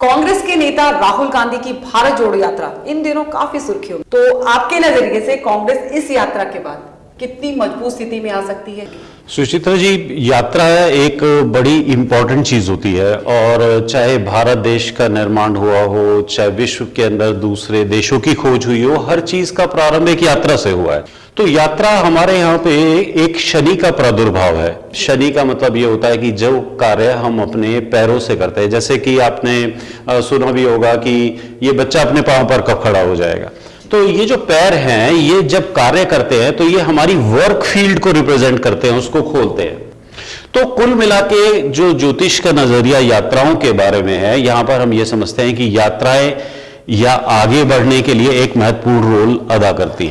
कांग्रेस के नेता राहुल गांधी की भारत जोड़ो यात्रा। इन दिनों काफ़ी सुर्खियों तो आपके नज़रिए से कांग्रेस इस यात्रा के बाद कितनी मज़बूत स्थिति में आ सकती है? सुचित्रा जी, यात्रा एक बड़ी इंपॉर्टेंट चीज़ होती है और चाहे भारत देश का निर्माण हुआ हो, चाहे विश्व के अंदर दूसरे देशों की खोज हुई हो, हर चीज़ का प्रारंभ एक यात्रा से हुआ है। तो यात्रा हमारे यहाँ पे एक शनि का प्रादुर्भाव है। शनि का मतलब ये होता है कि जो कार्य हम अपने पैरों से करते हैं, जैसे कि आपने सुना भी होगा कि ये बच्चा अपने पाँव पर कब खड़ा हो जाएगा। तो ये जो पैर हैं, ये जब कार्य करते हैं तो ये हमारी वर्क फ़ील्ड को रिप्रेजेंट करते हैं, उसको खोलते हैं। तो कुल मिला के जो ज्योतिष का नज़रिया यात्राओं के बारे में है, यहाँ पर हम ये समझते हैं कि यात्राएँ या आगे बढ़ने के लिए एक महत्वपूर्ण रोल अदा करती हैं।